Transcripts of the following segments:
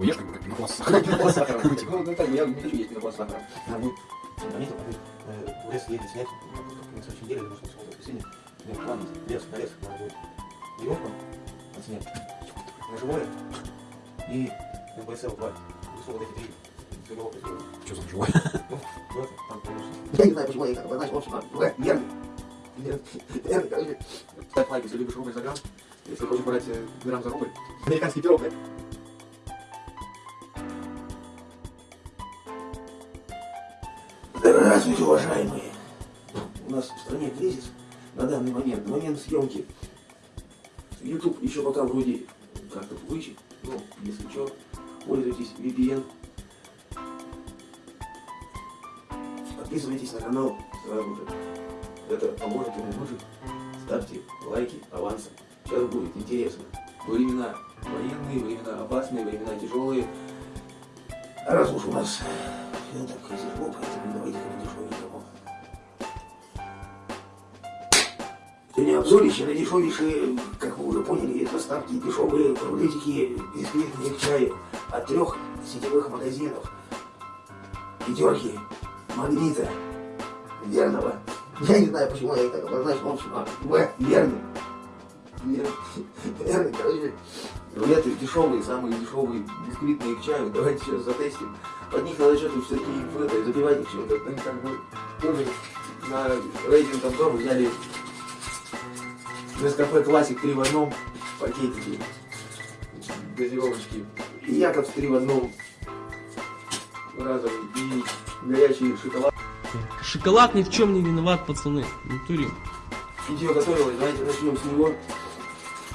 Ешь как бы как пенопласт с Как сахаром. пенопласт с сахаром. Ну, ну, так, я не хочу есть пенопласт с сахаром. А вы заметил, а вы э, в лес едете снять, ну, как только на следующей неделе, может, в субботу, воскресенье, у меня план лес, на лес, надо будет веревку отснять на живое и МПСЛ-2. Высу вот эти три тренировки сделать. Что за живое? Ну, в это, там, конечно. Я не знаю, почему я обозначил, в общем, В, верный. Верный, короче. Ставь лайк, если любишь рубль за грамм. Если хочешь брать э, грамм за рубль. Американский пирог, да? Здравствуйте, уважаемые. У нас в стране кризис на данный момент, на момент съемки. YouTube еще пока вроде как-то вычит, ну, если что, пользуйтесь VPN. Подписывайтесь на канал сразу же. Это поможет ему выжить. Ставьте лайки авансом. Сейчас будет интересно. Времена военные, времена опасные, времена тяжелые. Раз уж у нас все так тяжело, поэтому давайте-ка дешевенькому. Сегодня обзорище на дешевейшие, как вы уже поняли, поставки дешевые рулетики бисквитные к чаю от трех сетевых магазинов. Пятерки, магнита, верного. Я не знаю, почему я так обозначил, в общем, а, В, верный. Верный, верный, короче, рулеты дешевые, самые дешевые, бисквитные к чаю. Давайте сейчас затестим. Под них надо что-то все-таки это, запивать их чем-то. Ну, как бы, тоже на рейтинг обзор взяли Нескафе Классик 3 в одном пакетике газировочки. И Якобс 3 в одном разом. И горячий шоколад. Шоколад ни в чем не виноват, пацаны. В натуре. Видео готовилось, давайте начнем с него.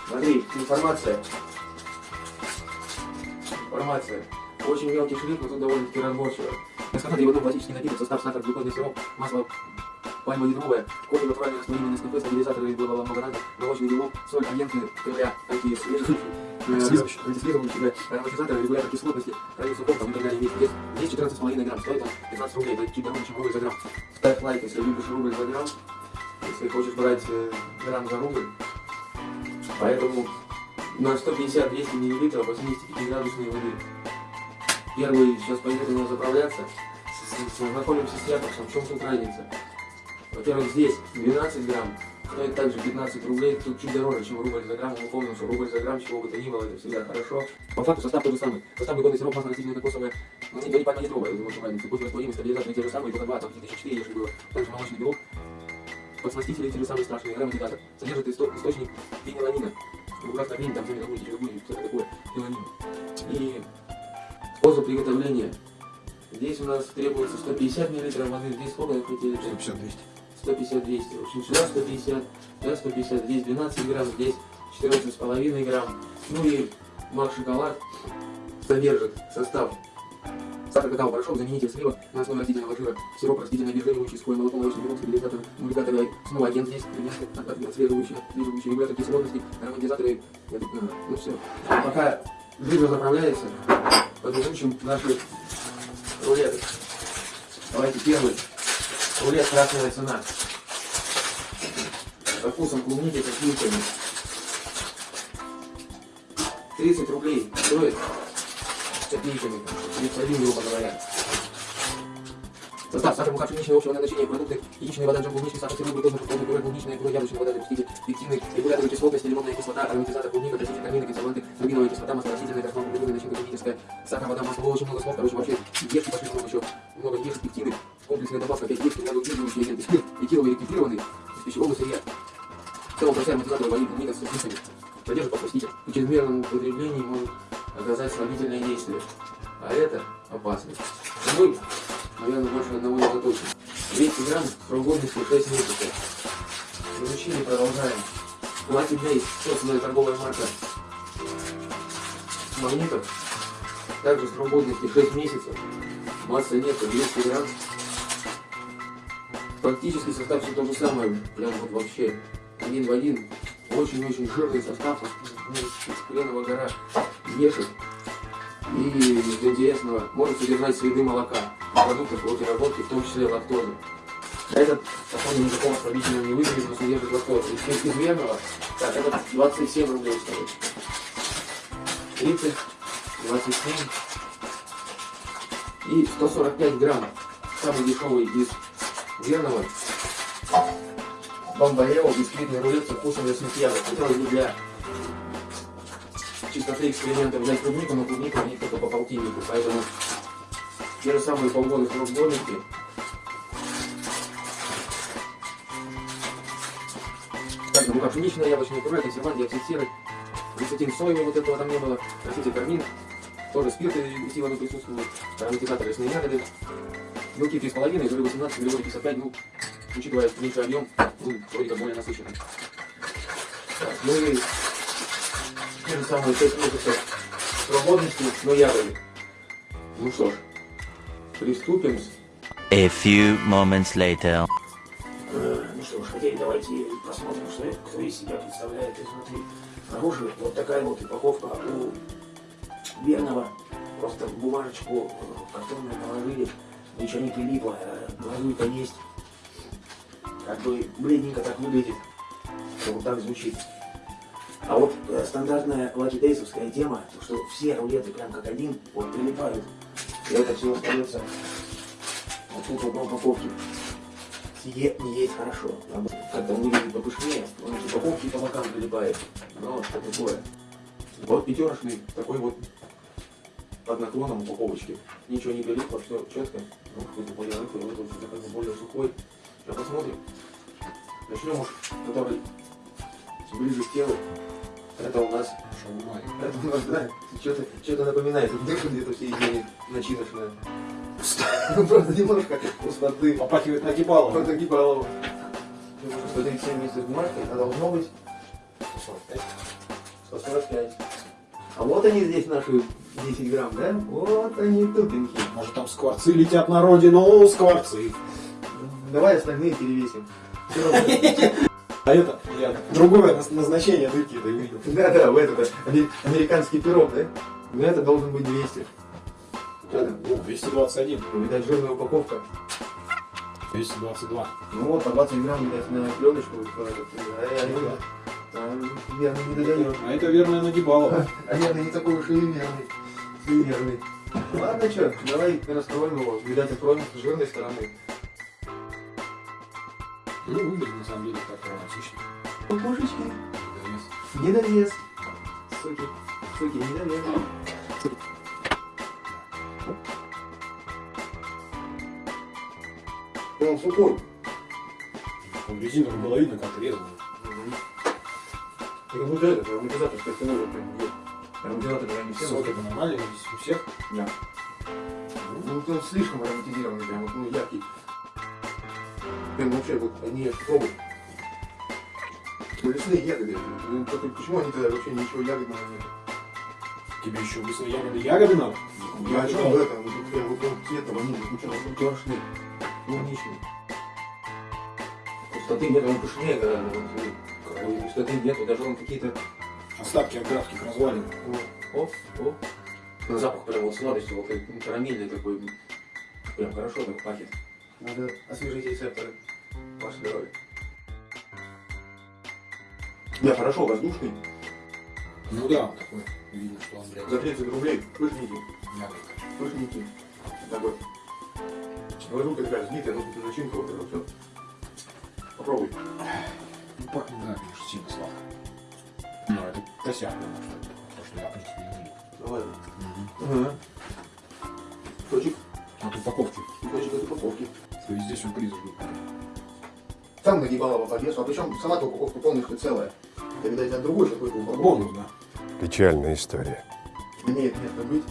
Смотри, информация. Информация. Очень мелкий шрифт, но тут довольно-таки 3 в одном классический напиток, состав сахар, глюкозный сироп, масло пальма ядровая, кофе натуральный растворимый Нескафе, стабилизаторы из белого много раза, молочный белок, соль, агенты, ТВА, антисвежий, Слизывающий. антислизывающий, да, ароматизаторы, регулятор кислотности, хранит сухом, там и так далее, вес. Здесь 14,5 грамм, стоит он 15 рублей, это чуть дороже, чем рубль за грамм. Ставь лайк, если любишь рубль за грамм, если хочешь брать э, грамм за рубль. Поэтому на 150-200 мл 85 градусной воды. Первый сейчас пойдет у нас заправляться. Знакомимся с якобсом, в чем тут разница. Во-первых, здесь 12 грамм, стоит также 15 рублей, тут чуть дороже, чем рубль за грамм. Мы помним, что рубль за грамм, чего бы то ни было, это всегда хорошо. По факту состав тот же самый. Состав глюкозный сироп, масло растительное кокосовое, не говори пальма ядровая, это очень разница. Кофе растворимый, стабилизаторы те же самые, только два, там где-то еще 4, если было. Также молочный белок, подсластители те же самые страшные, ароматизатор. Содержит исто- источник фениланина. Ну, ужасно хрень, там сами забудете, что будет, что такое, фениланин. И способ приготовления. Здесь у нас требуется 150 мл воды, здесь сколько вы хотели? 150-200. 150-200. В общем, сюда 150, сюда 150, здесь 12 грамм, здесь 14,5 грамм. Ну и мак шоколад содержит состав сахар, какао, порошок, заменитель слива на основе растительного жира, сироп растительное обезжиривающий, сухое молоко, молочный белок, стабилизатор, мультикаторы, снова агент здесь, отслеживающий, отслеживающий регулятор кислотности, ароматизаторы, а, ну все. Пока жир заправляется, подключим наши рулеты. Давайте первый. Рулет красная цена. Со вкусом клубники со сливками. 30 рублей стоит с копейками. 31, грубо говоря. Состав сахар, мука, пшеничная, общего назначения, продукты, яичная вода, джем, клубничный сахар, сироп, глюкоза, фруктовый пюре, клубничная, пюре, яблочная вода, запуститель, пектины, регуляторы кислотности, лимонная кислота, ароматизатор, клубника, краситель, кармины, консерванты, рубиновая кислота, масло растительное, красного глюкоза, начинка клубническая, сахар, вода, масло, очень много слов, короче, вообще, ешки пошли много еще, много ешек, пектины, комплексная добавка, опять ешки, влагоудерживающие агенты, спирт, этиловый ректифированный, из пищевого сырья. В целом, процесс ароматизатора ваниль, клубника с вкусами, содержит подсластитель. При чрезмерном употреблении может оказать слабительное действие, а это опасно. Мы, наверное, больше одного не заточим. 200 грамм годности 6 месяцев. Изучили, продолжаем. Lucky Days, собственная торговая марка магнитов. Также срок годности 6 месяцев. Масса нету, 200 грамм. Фактически состав все то же самое, прям вот вообще один в один. Очень-очень жирный состав, ну, хреновая гора ешек. И из интересного может содержать следы молока, продуктов переработки, в том числе лактозы. Этот, походу, никакого ослабительного не выглядит, но содержит лактозу. Из, из верного, так, этот 27 рублей стоит. 30 27 и 145 грамм. Самый дешевый из верного. Бомбалео, бисквитный рулет со вкусом ягод. Хотелось бы для чистоты эксперимента взять клубнику, но клубника у них только по полтиннику, поэтому те же самые срок годности. Так, ну как пшеничное яблочное пюре, консервант, диоксид серы, глицетин соевый, вот этого там не было, краситель кармин, тоже спирты усиленные присутствуют, ароматизатор лесные ягоды, белки 3,5, жиры 18, углеводы 55, ну, учитывая меньший объем, ну, вроде как более насыщенный. Так, ну и те же самые 6 месяцев срок годности, но ягоды. Ну что ж, приступим. A few moments later. Э, Ну что ж, теперь давайте посмотрим, что это, кто из себя представляет изнутри. Снаружи вот такая вот упаковка у верного. Просто бумажечку э, картонную положили, ничего не прилипло, э, глазурь-то есть. Как бы бледненько так выглядит, что вот так звучит. А вот э, стандартная лакидейсовская тема, то что все рулеты прям как один вот прилипают. И это все остается вот тут вот на упаковке. Сие не есть хорошо. Как-то он выглядит попышнее, он эти упаковки по бокам прилипает. Ну, что такое. Вот пятерочный, такой вот под наклоном упаковочки. Ничего не прилипло, все четко. Ну, какой-то более рыхлый, вот он как бы более сухой. Сейчас посмотрим. Начнем уж, который ближе к телу. Это у нас, это у нас, да, что-то что напоминает. Дырка где-то в середине начиночная. Ну, просто немножко пустоты. Попахивает нагибалом. Вот такие баллы. 137 месяцев бумажки, а должно быть 145. А вот они здесь наши 10 грамм, да? Вот они тупенькие. Может там скворцы летят на родину, скворцы. Давай остальные перевесим. А это, я другое наз- назначение дырки это увидел. Да, да, в этот аме- американский пирог, да? Ну это должен быть 200. Что там? О, 221, Ну, Видать, жирная упаковка. 222. Ну вот, по 20 грамм, видать, на пленочку. А я не а, додаю. А это верное нагибалово. А верно не такой уж и неверный. Неверный. Ладно, что, давай раскроем его. Видать, откроем с жирной стороны. Ну, выглядит на самом деле так романтично. Пупушечки. Недовес. Недовес. Суки. Суки, недовес. Он сухой. Он резину было видно, как резал. Как будто это, ароматизатор, что ты нужен, прям где. Ароматизатор, не все. Соки это нормально здесь у всех. Да. Ну, он слишком ароматизированный, прям вот, ну, яркий. Прям вообще, вот, они пробуют. Ну, лесные ягоды. Ну, только почему они тогда вообще ничего ягодного нет? Тебе еще лесные ягоды ягоды надо? Я о чем в этом? Ну, тут прям вот он цвета ванили, ну что, он тершный, клубничный. Пустоты нет, он пышнее смотри. Ой, Пустоты нету, даже он какие-то... Остатки от графских развалин. О, о, о. На запах прям вот сладостью, вот ну, карамельный такой. Прям хорошо так пахнет. Надо освежить рецепторы. Ваше здоровье. Не, хорошо, воздушный. Ну да, он такой. Видно, что он, блядь, За 30 рублей ягодка. Пышненький. Такой. Глазурка такая взбитая, ну тут начинка вот это все. Попробуй. Ну, пахнет, да, конечно, сильно сладко. Ну, это косяк, потому что то, что я, в принципе, не люблю. Давай. Ага. Кусочек. От упаковки. Кусочек от упаковки. То есть здесь сюрприз ждут. Сам нагибалово по весу, а причем сама упаковка полностью целая. Это, видать, от другой какой-то упаковки. Бонус, да. Печальная история. Имеет место быть.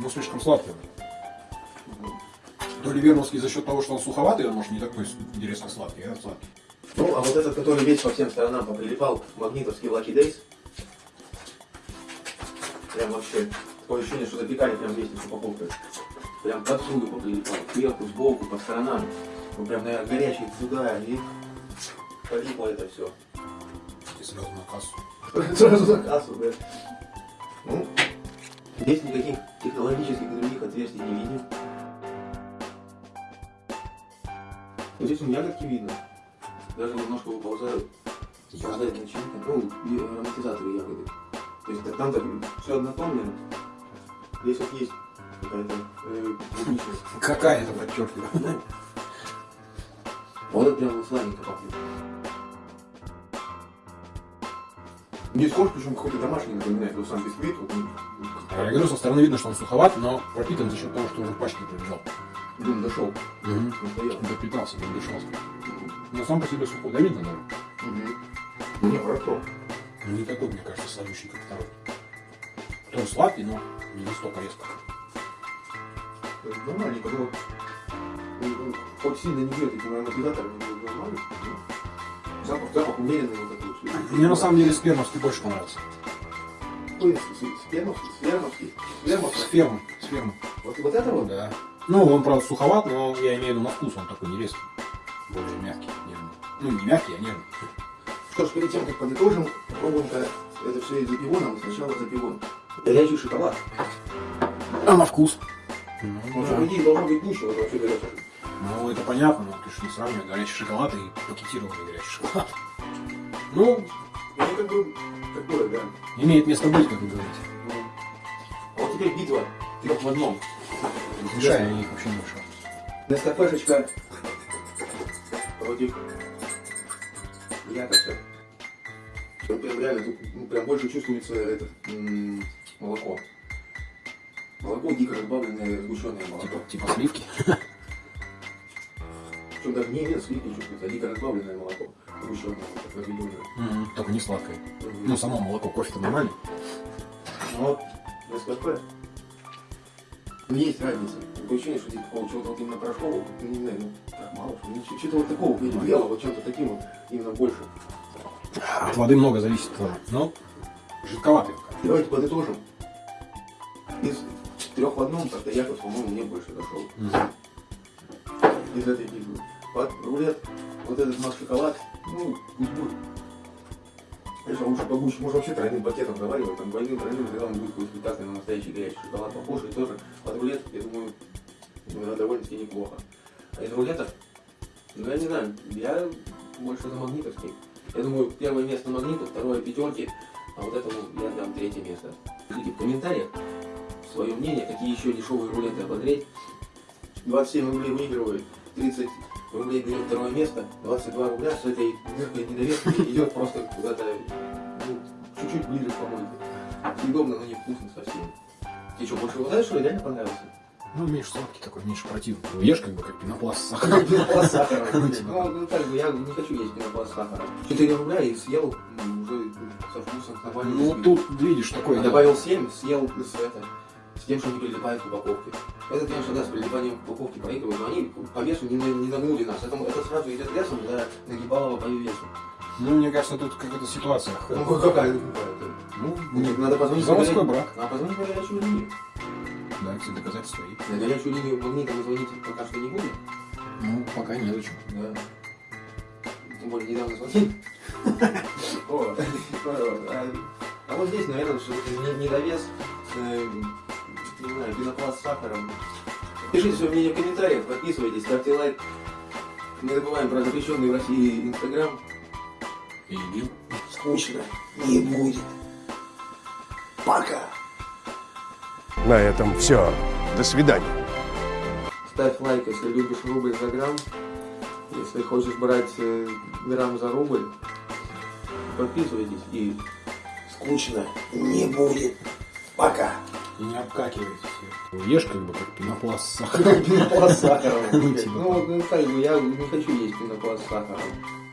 Ну, слишком сладкий. То ли верновский за счет того, что он суховатый, он может не такой интересно сладкий, а сладкий. Ну, а вот этот, который весь по всем сторонам поприлипал, магнитовский Lucky Days. Прям вообще, такое ощущение, что запекали прям вместе с упаковкой. Прям поприлипал, сверху, сбоку, по сторонам. Ну, прям, наверное, горячий туда, и полипло это все. И сразу на кассу. Сразу за кассу, да. Ну, здесь никаких технологических других отверстий не видим. Вот здесь у ягодки видно. Даже немножко выползают. Страдает начинка. Ну, и ароматизаторы ягоды. То есть там-то все однотонное. Здесь вот есть какая-то э. Какая-то подчеркиваю. Вот это прям сладенько пахнет. Здесь корж, причем какой-то домашний напоминает, вот сам бисквит. Вот, ну, А Я говорю, со стороны видно, что он суховат, но пропитан за счет того, что уже в пачке пробежал. дым дошел. Настоял. Допитался, не дышался. Но сам по себе сухой, да видно даже. Угу. Не, хорошо. Ну, Не такой, мне кажется, сладющий, как второй. Тоже сладкий, но не настолько резко. Это Нормальненько, но ну, хоть сильно не бьет этим ароматизатором, но нормально. ну. Запах, запах умеренный вот такой. вот. Мне на самом деле спермовский больше понравился. Спермовский, спермовский, спермовский. С фермы, с фермы. Вот, вот это вот? Да. Ну, он, правда, суховат, но я имею в виду на вкус, он такой не резкий. Более мягкий, нежный. Ну, не мягкий, а нежный. Что ж, перед тем, как подытожим, попробуем-ка это все из запивона, сначала запивон. Горячий шоколад. А на вкус? Он Ну, же, по идее, должно быть гуще, вот вообще горячий. Ну, это понятно, но ты же не сравнивай горячий шоколад и пакетированный горячий шоколад. Ну, Ну, как бы, такое, да. имеет место быть, как вы говорите. Ну, А вот теперь битва трех в одном. Мешай, я их вообще не мешал. Нескафешечка против якобы. Тут прям реально, тут ну, прям больше чувствуется это, м, молоко. Молоко дико разбавленное, сгущенное молоко. Типа, типа сливки. Причем даже не именно сливки чувствуется, а дико разбавленное молоко. Сгущенное, разведенное. Только не сладкое. Ну, само молоко, кофе-то нормальный. Ну вот, Нескафе. Ну, есть разница. Такое ощущение, что здесь такого чего-то вот именно порошкового, ну, не знаю, ну, так мало, что ли. Что-то вот такого белого, вот чем-то таким вот, именно больше. От воды много зависит тоже. Но жидковатый. Давайте подытожим. Из трех в одном, как-то Яков, по-моему, мне больше зашел. Из этой битвы. Под рулет, вот этот наш шоколад, ну, пусть будет. Конечно, лучше погуще, может вообще тройным пакетом заваривать, там двойным, тройным, тогда он будет какой-то питательный на настоящий горячий шоколад похож, и тоже под рулет, я думаю, довольно-таки неплохо. А из рулета, ну, я не знаю, я больше за магнитовский. Я думаю, первое место магнитов, второе пятерки, а вот этому я дам третье место. Пишите в комментариях свое мнение, какие еще дешевые рулеты обозреть. 27 рублей выигрывает, 30 рублей берет второе место, 22 рубля с этой мягкой недоверкой идет просто куда-то ну, чуть-чуть ближе к помойке. Съедобно, но не вкусно совсем. Тебе что, больше вот это, что ли, реально понравился? Ну, меньше сладкий такой, меньше противный. Ешь как бы как пенопласт с сахаром. Пенопласт с сахаром. Ну, типа Ну, ну, как бы, я не хочу есть пенопласт с сахаром. 4 рубля и съел нормально. Ну, тут видишь такое. Я добавил 7, съел с, это, с тем, что не прилипает к упаковке. Это, конечно, да, с прилипанием к упаковке проигрывают, но они по весу не, не нагнули нас. Это, это сразу идет весом для нагибалова по весу. Ну, мне кажется, тут какая-то ситуация. Ну, какая какая-то. Ну, Нет, надо позвонить заводской брак. Надо позвонить на горячую линию. Да, все доказательства есть. На горячую линию магнита мы звонить пока что не будем. Ну, пока незачем. Да. Тем более недавно звонил. О, а- вот здесь, наверное, не- недовес с, э, не знаю, пенопласт с сахаром. Пишите свое мнение в комментариях, подписывайтесь, ставьте лайк. Не забываем про запрещенный в России Инстаграм. И бил. Скучно не будет. Пока. На этом все. До свидания. Ставь лайк, если любишь рубль за грамм. Если хочешь брать э, грамм за рубль, подписывайтесь и скучно не будет. Пока. И не обкакивайтесь. Ешь как бы как пенопласт с сахаром. Пенопласт с сахаром. Ну, типа Ну, ну, я не хочу есть пенопласт с сахаром.